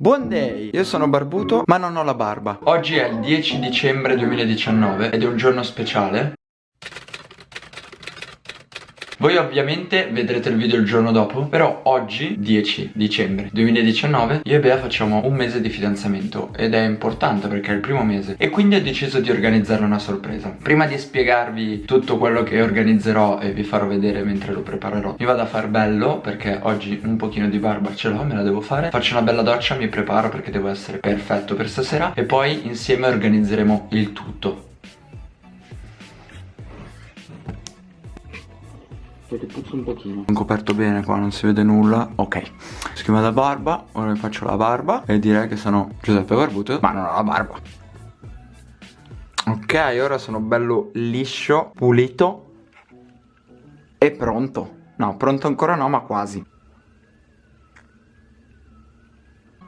Buon day! Io sono barbuto ma non ho la barba Oggi è il 10 dicembre 2019 ed è un giorno speciale voi ovviamente vedrete il video il giorno dopo Però oggi, 10 dicembre 2019 Io e Bea facciamo un mese di fidanzamento Ed è importante perché è il primo mese E quindi ho deciso di organizzare una sorpresa. Prima di spiegarvi tutto quello che organizzerò E vi farò vedere mentre lo preparerò Mi vado a far bello perché oggi un pochino di barba ce l'ho Me la devo fare. Faccio una bella doccia, mi preparo perché devo essere perfetto per stasera E poi insieme organizzeremo il tutto Perché puzza un pochino. Ho coperto bene qua, non si vede nulla. Ok. Schema da barba Ora mi faccio la barba E direi che sono Giuseppe Barbuto Ma non ho la barba. Ok, ora sono bello liscio Pulito E pronto. No, pronto ancora no, ma quasi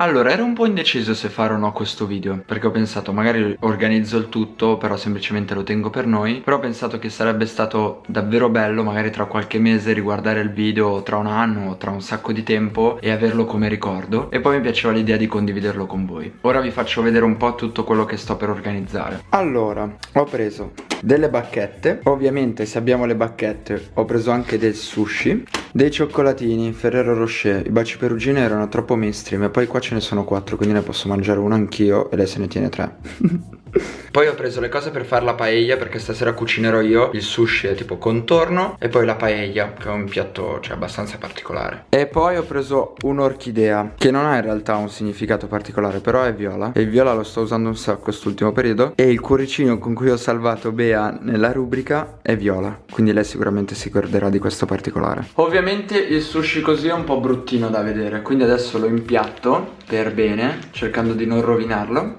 Allora, ero un po' indeciso se fare o no questo video Perché ho pensato, magari organizzo il tutto Però semplicemente lo tengo per noi. Però ho pensato che sarebbe stato davvero bello Magari tra qualche mese riguardare il video Tra un anno o tra un sacco di tempo E averlo come ricordo. E poi mi piaceva l'idea di condividerlo con voi. Ora vi faccio vedere un po' tutto quello che sto per organizzare. Allora, ho preso delle bacchette. Ovviamente se abbiamo le bacchette Ho preso anche del sushi Dei cioccolatini Ferrero Rocher. I baci perugine erano troppo mainstream E poi qua ce ne sono quattro quindi ne posso mangiare uno anch'io e lei se ne tiene tre Poi ho preso le cose per fare la paella perché stasera cucinerò io Il sushi tipo contorno e poi la paella che è un piatto cioè, abbastanza particolare. E poi ho preso un'orchidea che non ha in realtà un significato particolare però è viola. E il viola lo sto usando un sacco quest'ultimo periodo. E il cuoricino con cui ho salvato Bea nella rubrica è viola. Quindi lei sicuramente si ricorderà di questo particolare. Ovviamente il sushi così è un po' bruttino da vedere Quindi adesso lo impiatto per bene cercando di non rovinarlo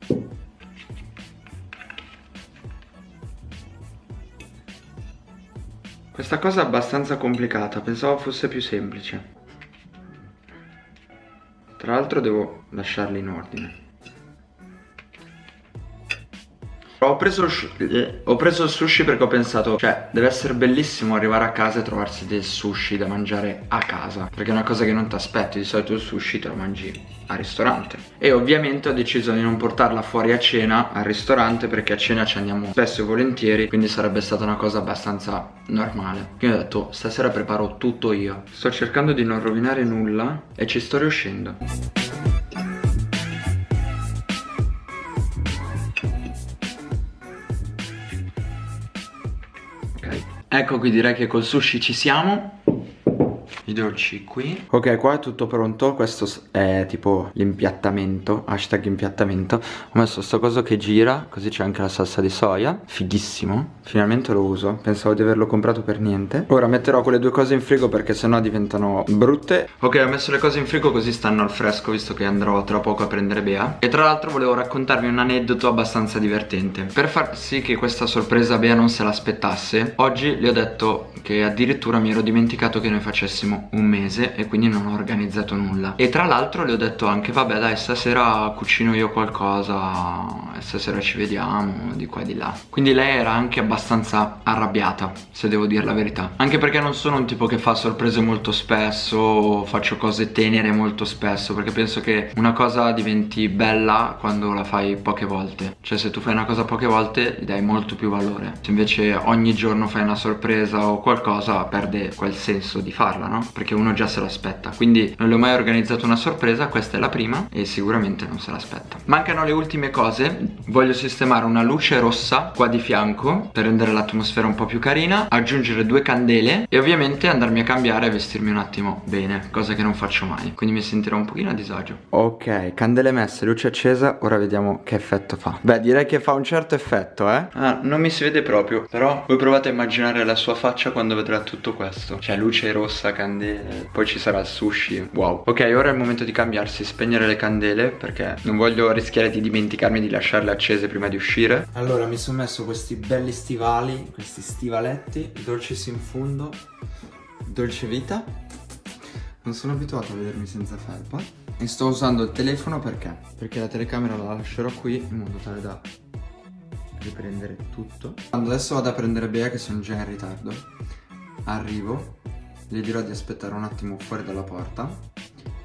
Questa cosa è abbastanza complicata, pensavo fosse più semplice. Tra l'altro devo lasciarli in ordine. Ho preso, ho preso, il sushi perché ho pensato Cioè deve essere bellissimo arrivare a casa e trovarsi del sushi da mangiare a casa Perché è una cosa che non ti aspetti Di solito il sushi te lo mangi al ristorante. E ovviamente ho deciso di non portarla fuori a cena al ristorante Perché a cena ci andiamo spesso e volentieri Quindi sarebbe stata una cosa abbastanza normale. Quindi ho detto stasera preparo tutto io. Sto cercando di non rovinare nulla E ci sto riuscendo Ecco qui direi che col sushi ci siamo i dolci qui. Ok qua è tutto pronto. Questo è tipo l'impiattamento Hashtag impiattamento. Ho messo sto coso che gira Così c'è anche la salsa di soia. Fighissimo. Finalmente lo uso. Pensavo di averlo comprato per niente. Ora metterò quelle due cose in frigo Perché sennò diventano brutte. Ok ho messo le cose in frigo così stanno al fresco Visto che andrò tra poco a prendere Bea. E tra l'altro volevo raccontarvi un aneddoto abbastanza divertente. Per far sì che questa sorpresa Bea non se l'aspettasse Oggi le ho detto che addirittura mi ero dimenticato che noi facessimo un mese e quindi non ho organizzato nulla. E tra l'altro le ho detto anche vabbè dai stasera cucino io qualcosa stasera ci vediamo di qua e di là. Quindi lei era anche abbastanza arrabbiata se devo dire la verità. Anche perché non sono un tipo che fa sorprese molto spesso faccio cose tenere molto spesso perché penso che una cosa diventi bella quando la fai poche volte. Cioè se tu fai una cosa poche volte gli dai molto più valore. Se invece ogni giorno fai una sorpresa o qualcosa perde quel senso di farla no? Perché uno già se lo aspetta Quindi non le ho mai organizzato una sorpresa Questa è la prima e sicuramente non se l'aspetta. Mancano le ultime cose Voglio sistemare una luce rossa qua di fianco Per rendere l'atmosfera un po' più carina Aggiungere due candele E ovviamente andarmi a cambiare e vestirmi un attimo bene Cosa che non faccio mai. Quindi mi sentirò un pochino a disagio. Ok, candele messe, luce accesa Ora vediamo che effetto fa. Beh direi che fa un certo effetto eh. Ah, non mi si vede proprio Però voi provate a immaginare la sua faccia quando vedrà tutto questo. Cioè luce rossa, candele Poi ci sarà il sushi. Wow. Ok ora è il momento di cambiarsi Spegnere le candele Perché non voglio rischiare di dimenticarmi di lasciarle accese prima di uscire. Allora mi sono messo questi belli stivali Questi stivaletti Dolces in fundo Dolce vita. Non sono abituato a vedermi senza felpa. E sto usando il telefono perché? Perché la telecamera la lascerò qui In modo tale da riprendere tutto. Adesso vado a prendere Bea che sono già in ritardo Arrivo le dirò di aspettare un attimo fuori dalla porta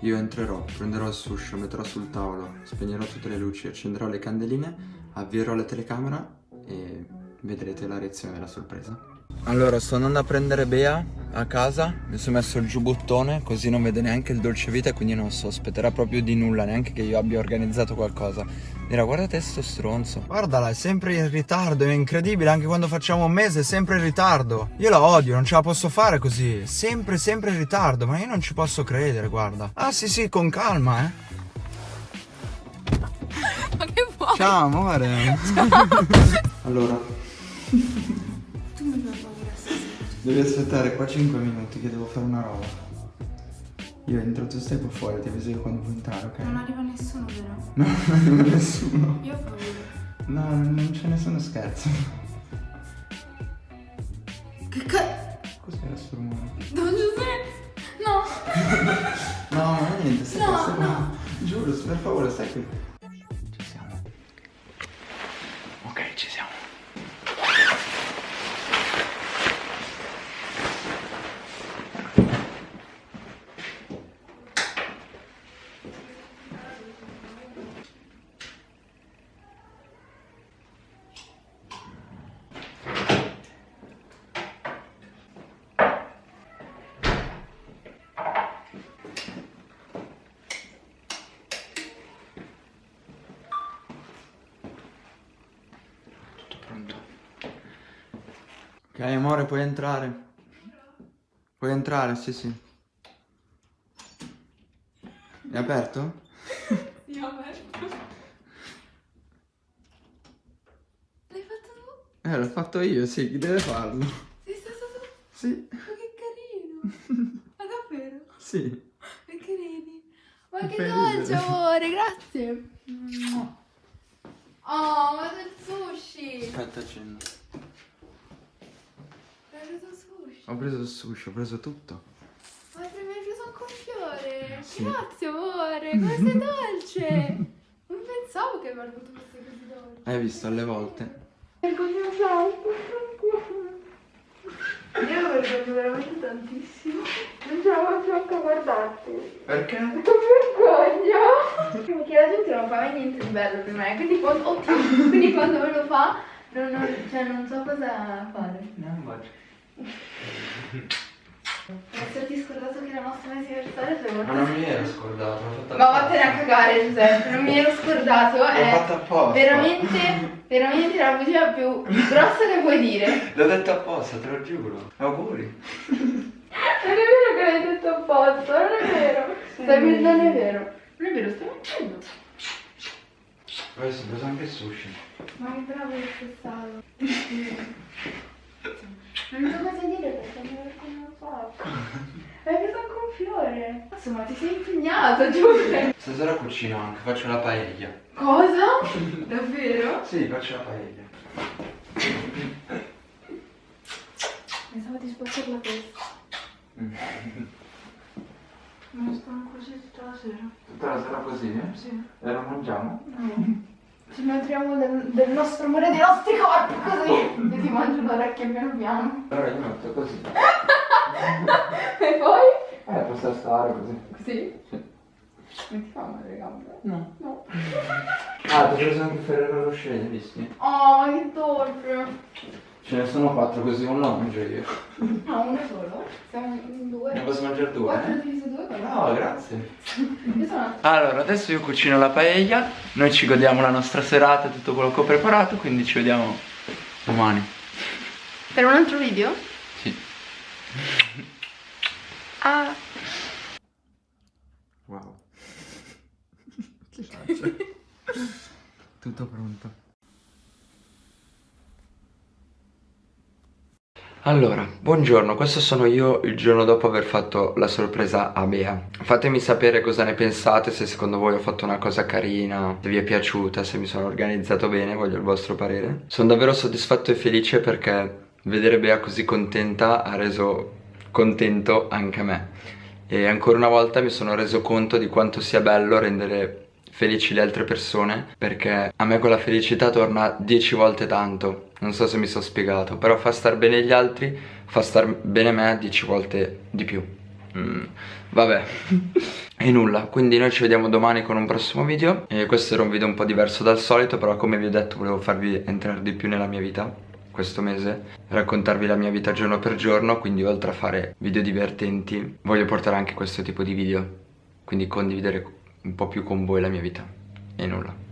io entrerò, prenderò il sushi, lo metterò sul tavolo, spegnerò tutte le luci, accenderò le candeline, avvierò la telecamera e vedrete la reazione della sorpresa. Allora, sto andando a prendere Bea a casa, mi sono messo il giubbottone così non vede neanche il dolce vita e quindi non sospetterà proprio di nulla, neanche che io abbia organizzato qualcosa. Dirà, guardate sto stronzo. Guardala, è sempre in ritardo, è incredibile, anche quando facciamo un mese è sempre in ritardo. Io la odio, non ce la posso fare così, sempre, sempre in ritardo, ma io non ci posso credere, guarda. Ah sì sì, con calma, eh. Ma che vuoi? Ciao amore. allora. Devi aspettare qua 5 minuti che devo fare una roba. Io entro, tu stai qua fuori, ti avviso io quando puoi entrare, ok? Non arriva nessuno, vero? No, non arriva nessuno. Io ho paura. No, non c'è nessuno scherzo. Che cazzo? Cos'era sto rumore? Don Giuseppe! No! No, ma niente, stai No, qua, stai qua. no. Giuro, per favore, stai qui. Ok, amore, puoi entrare. Puoi entrare, sì, sì. È aperto? Sì, ho aperto. L'hai fatto tu? Eh, l'ho fatto io, sì, chi deve farlo? Sei stato tu? Sì, Ma che carino! Ma davvero? sì. Che carini! Ma che dolce, amore, grazie! Oh, ma del sushi! Aspetta, accendo. Hai preso sushi? Ho preso il sushi, ho preso tutto. Ma mi hai preso anche un fiore! Sì. Grazie, amore! Come sei dolce! Non pensavo che avrei avuto queste cose dolci. Hai visto alle volte? Vergogno tanto. Io lo vergogno veramente tantissimo. Non ce la faccio anche a guardarti. Perché? Che vergogna! Perché la gente non fa mai niente di bello per me. Quindi quando, oddio, quindi quando me lo fa, non, non- cioè, non so cosa fare. No, immagino. Esserti scordato che era il nostro anniversario sei Ma molto... non mi ero scordato, l'ho fatta Ma vattene a cagare Giuseppe, non mi ero scordato, L'ho è fatta apposta. veramente, veramente la bugia più grossa che puoi dire. L'ho detto apposta, te lo giuro. Auguri. Non è vero che l'hai detto apposta, non è vero. Stai non è vero. Non è vero, stai mettendo. Adesso ho preso anche il sushi. Ma che bravo che sei stato. Non so cosa dire perché mi vergogno un sacco. Hai preso anche un fiore. Insomma, ti sei impegnato, giuro. Stasera cucino anche, faccio la paella. Cosa? Davvero? Sì, faccio la paella. Pensavo di sbattere la testa. Ma stanno così tutta la sera. Tutta la sera così, eh? Sì. E lo mangiamo? No. Ci nutriamo del, del nostro amore dei nostri corpi così. E ti mangio l'orecchio piano piano. Allora io metto così. E poi? Eh, posso stare così. Così? Sì. Non ti fa male le gambe? No. No. Ah, ti ho preso anche il Ferrero Rocher, hai visti? Oh, ma che dolce. Ce ne sono quattro così uno lo mangio io. Ah, uno solo? Siamo in due. Ne posso mangiare due? Quattro eh? diviso due? No, grazie. Allora, adesso io cucino la paella, noi ci godiamo la nostra serata, tutto quello che ho preparato, quindi ci vediamo domani. Per un altro video? Sì. Ah. Wow. Tutto pronto. Allora, buongiorno, questo sono io il giorno dopo aver fatto la sorpresa a Bea. Fatemi sapere cosa ne pensate, se secondo voi ho fatto una cosa carina, se vi è piaciuta, se mi sono organizzato bene, voglio il vostro parere. Sono davvero soddisfatto e felice perché vedere Bea così contenta ha reso contento anche me. E ancora una volta mi sono reso conto di quanto sia bello rendere felici le altre persone perché a me quella felicità torna dieci volte tanto. Non so se mi sono spiegato però fa star bene gli altri fa star bene me dieci volte di più. Mm, vabbè. E nulla, quindi noi ci vediamo domani con un prossimo video. E Questo era un video un po' diverso dal solito Però come vi ho detto volevo farvi entrare di più nella mia vita questo mese Raccontarvi la mia vita giorno per giorno Quindi oltre a fare video divertenti Voglio portare anche questo tipo di video. Quindi condividere un po' più con voi la mia vita. E nulla